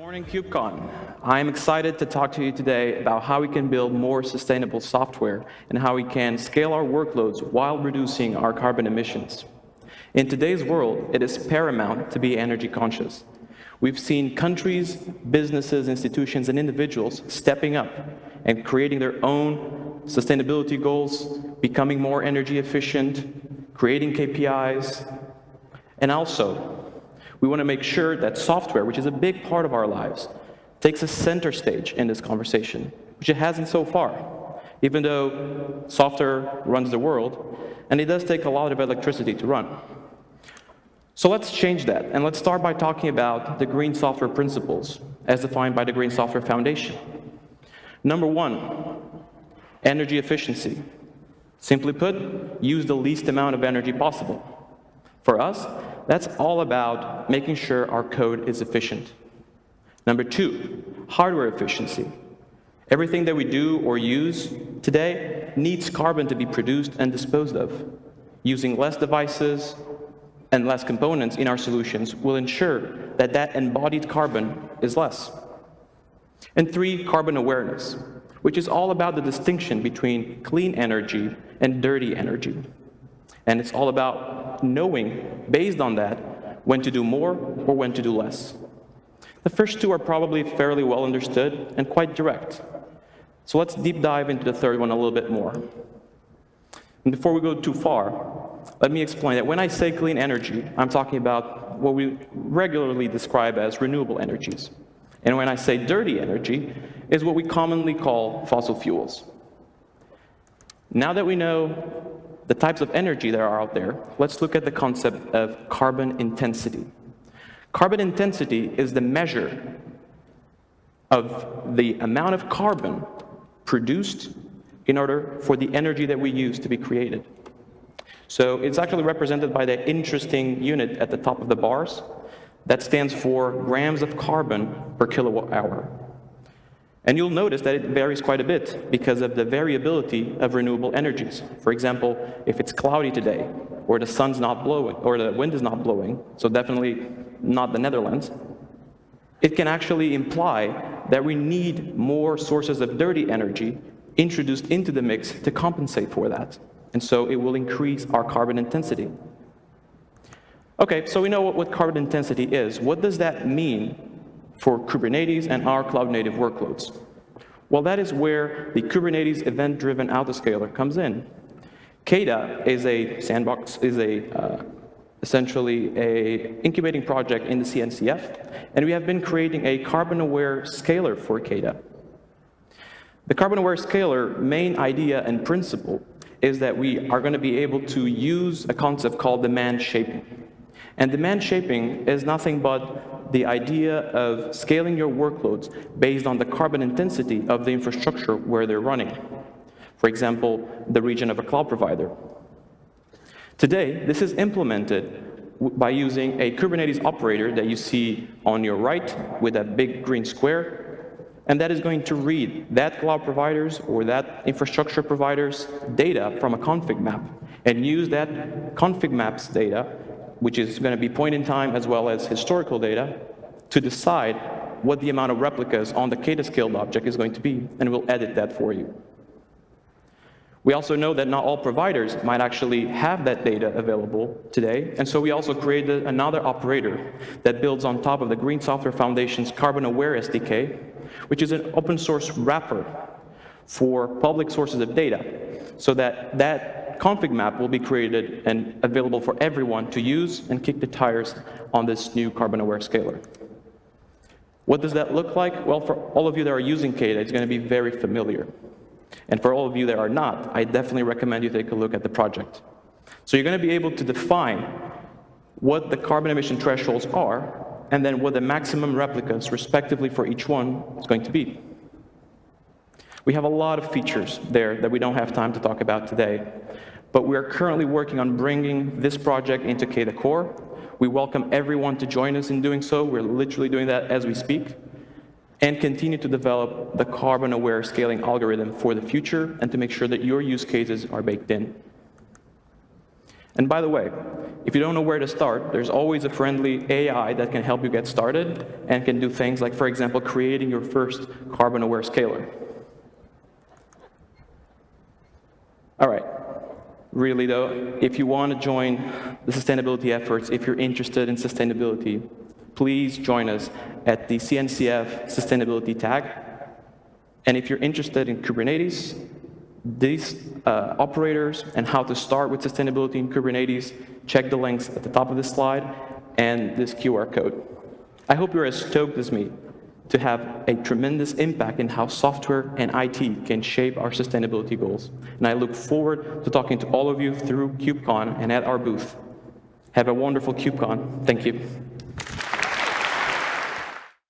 morning, KubeCon. I'm excited to talk to you today about how we can build more sustainable software and how we can scale our workloads while reducing our carbon emissions. In today's world, it is paramount to be energy conscious. We've seen countries, businesses, institutions, and individuals stepping up and creating their own sustainability goals, becoming more energy efficient, creating KPIs, and also we want to make sure that software, which is a big part of our lives, takes a center stage in this conversation, which it hasn't so far, even though software runs the world, and it does take a lot of electricity to run. So let's change that, and let's start by talking about the green software principles as defined by the Green Software Foundation. Number one, energy efficiency. Simply put, use the least amount of energy possible. For us, that's all about making sure our code is efficient. Number two, hardware efficiency. Everything that we do or use today needs carbon to be produced and disposed of. Using less devices and less components in our solutions will ensure that that embodied carbon is less. And three, carbon awareness, which is all about the distinction between clean energy and dirty energy. And it's all about knowing, based on that, when to do more or when to do less. The first two are probably fairly well understood and quite direct. So let's deep dive into the third one a little bit more. And before we go too far, let me explain that when I say clean energy, I'm talking about what we regularly describe as renewable energies. And when I say dirty energy, is what we commonly call fossil fuels. Now that we know the types of energy that are out there, let's look at the concept of carbon intensity. Carbon intensity is the measure of the amount of carbon produced in order for the energy that we use to be created. So it's actually represented by the interesting unit at the top of the bars. That stands for grams of carbon per kilowatt hour. And you'll notice that it varies quite a bit because of the variability of renewable energies. For example, if it's cloudy today, or the sun's not blowing, or the wind is not blowing, so definitely not the Netherlands, it can actually imply that we need more sources of dirty energy introduced into the mix to compensate for that. And so it will increase our carbon intensity. Okay, so we know what, what carbon intensity is. What does that mean for Kubernetes and our cloud-native workloads? Well, that is where the Kubernetes event-driven autoscaler comes in. KEDA is a sandbox, is a uh, essentially a incubating project in the CNCF, and we have been creating a carbon-aware scaler for KEDA. The carbon-aware scaler main idea and principle is that we are going to be able to use a concept called demand shaping. And demand shaping is nothing but the idea of scaling your workloads based on the carbon intensity of the infrastructure where they're running. For example, the region of a cloud provider. Today, this is implemented by using a Kubernetes operator that you see on your right with that big green square, and that is going to read that cloud provider's or that infrastructure provider's data from a config map and use that config maps data which is going to be point in time as well as historical data, to decide what the amount of replicas on the KEDA scaled object is going to be, and we'll edit that for you. We also know that not all providers might actually have that data available today, and so we also created another operator that builds on top of the Green Software Foundation's Carbon Aware SDK, which is an open source wrapper for public sources of data, so that that config map will be created and available for everyone to use and kick the tires on this new carbon-aware scaler. What does that look like? Well, for all of you that are using KEDA, it's going to be very familiar. And for all of you that are not, I definitely recommend you take a look at the project. So you're going to be able to define what the carbon emission thresholds are, and then what the maximum replicas, respectively, for each one is going to be. We have a lot of features there that we don't have time to talk about today. But we are currently working on bringing this project into KEDA Core. We welcome everyone to join us in doing so. We're literally doing that as we speak. And continue to develop the carbon-aware scaling algorithm for the future and to make sure that your use cases are baked in. And by the way, if If you don't know where to start, there's always a friendly AI that can help you get started and can do things like, for example, creating your first carbon-aware scaler. All right. Really though, if you want to join the sustainability efforts, if you're interested in sustainability, please join us at the CNCF Sustainability Tag. And if you're interested in Kubernetes, these uh, operators and how to start with sustainability in Kubernetes, check the links at the top of this slide and this QR code. I hope you're as stoked as me to have a tremendous impact in how software and IT can shape our sustainability goals. And I look forward to talking to all of you through KubeCon and at our booth. Have a wonderful KubeCon. Thank you.